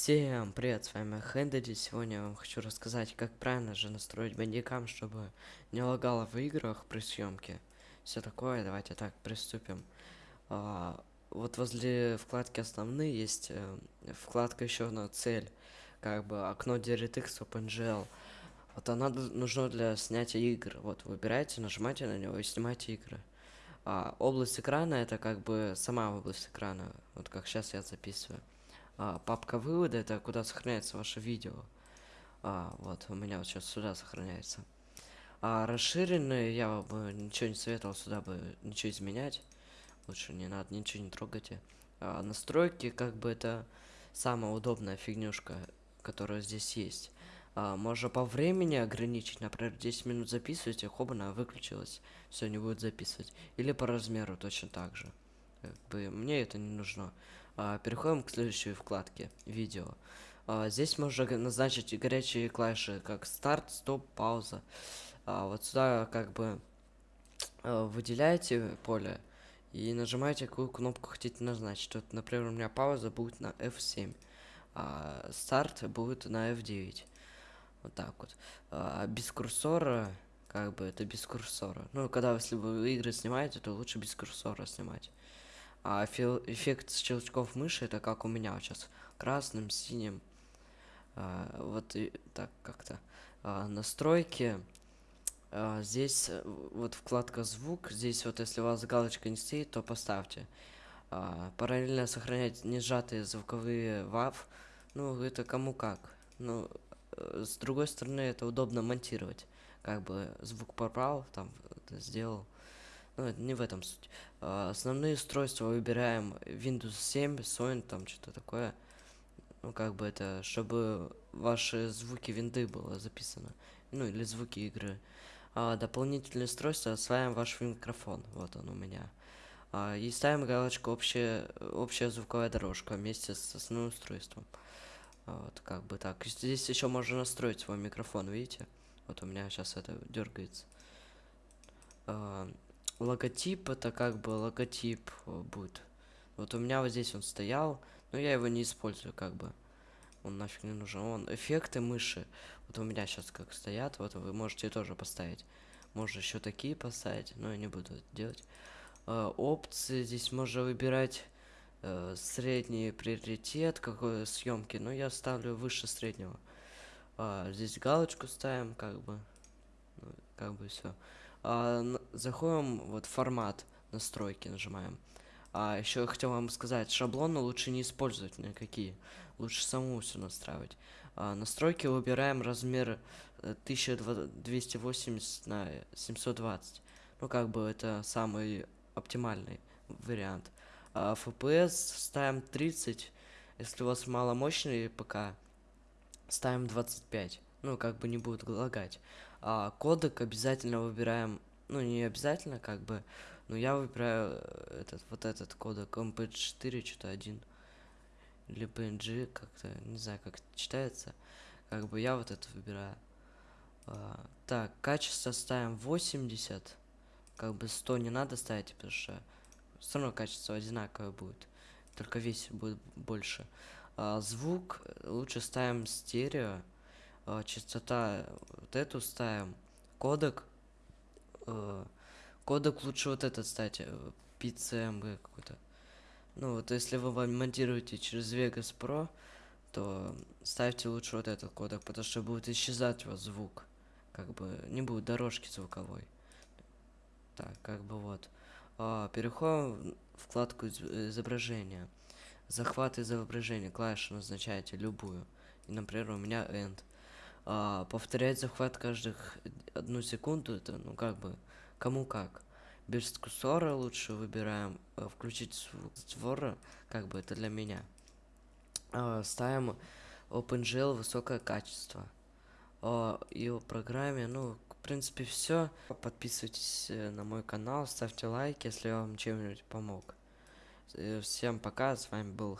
Всем привет, с вами Хэндэди. Сегодня я вам хочу рассказать, как правильно же настроить бандикам, чтобы не лагало в играх при съемке. Все такое, давайте так, приступим. А, вот возле вкладки основные есть э, вкладка еще на цель, как бы окно DirectX OpenGL. Вот она нужна для снятия игр. Вот выбираете, нажимаете на него и снимаете игры. А, область экрана это как бы сама область экрана, вот как сейчас я записываю а, папка вывода это куда сохраняется ваше видео. А, вот у меня вот сейчас сюда сохраняется. А расширенные я бы ничего не советовал сюда бы ничего изменять. Лучше не надо ничего не трогать а, настройки как бы это самая удобная фигнюшка которая здесь есть. А, можно по времени ограничить например 10 минут записываете хоба она выключилась все не будет записывать. Или по размеру точно так же. Как бы мне это не нужно переходим к следующей вкладке видео. А, здесь можно назначить горячие клавиши как старт стоп пауза. А, вот сюда как бы а, выделяете поле и нажимаете какую кнопку хотите назначить. Вот например у меня пауза будет на f7 а старт будет на f9 вот так вот. А, без курсора как бы это без курсора. Ну когда если вы игры снимаете то лучше без курсора снимать а эффект щелчков мыши это как у меня сейчас красным синим а, вот и так как-то. А, настройки а, здесь э, вот вкладка звук здесь вот если у вас галочка не стоит то поставьте. А, параллельно сохранять не сжатые звуковые вав ну это кому как. Ну э, с другой стороны это удобно монтировать. Как бы звук попал там сделал ну, не в этом суть. А, основные устройства выбираем Windows 7, Sony, там что-то такое. Ну, как бы это, чтобы ваши звуки винды было записано. Ну, или звуки игры. А, дополнительные устройства осваиваем ваш микрофон. Вот он у меня. А, и ставим галочку общая, общая звуковая дорожка вместе с основным устройством. А, вот, как бы так. Здесь еще можно настроить свой микрофон, видите? Вот у меня сейчас это дергается. А, логотип это как бы логотип э, будет. Вот у меня вот здесь он стоял но я его не использую как бы. Он нафиг не нужен. Он эффекты мыши. Вот у меня сейчас как стоят вот вы можете тоже поставить. Можно еще такие поставить но я не буду это делать. Э, опции здесь можно выбирать э, средний приоритет какой съемки но я ставлю выше среднего. Э, здесь галочку ставим как бы. Ну, как бы все а, заходим вот формат настройки нажимаем. А еще хотел вам сказать шаблоны лучше не использовать никакие лучше самому все настраивать. А, настройки выбираем размер 1280 э, на 720 ну как бы это самый оптимальный вариант. А, fps ставим 30 если у вас маломощный пк ставим 25 ну как бы не будет лагать. А, кодек обязательно выбираем ну не обязательно как бы но я выбираю э, этот вот этот кодек mp4 что-то один или png как-то не знаю как читается. Как бы я вот это выбираю. А, так качество ставим 80 как бы 100 не надо ставить потому что все равно качество одинаковое будет только весь будет больше. А, звук лучше ставим стерео а, частота вот эту ставим кодек э, кодек лучше вот этот кстати PCMG какой-то. Ну вот если вы монтируете через Vegas Pro то ставьте лучше вот этот кодек потому что будет исчезать у вас звук как бы не будет дорожки звуковой. Так как бы вот. А, переходим в вкладку изображения. Захват изображения клавишу назначаете любую. И например у меня end а, повторять захват каждых одну секунду это ну как бы кому как. Без курсора лучше выбираем э, включить звук створа как бы это для меня. А, ставим OpenGL высокое качество. А, и в программе ну в принципе все подписывайтесь э, на мой канал ставьте лайк если я вам чем-нибудь помог. Э, всем пока с вами был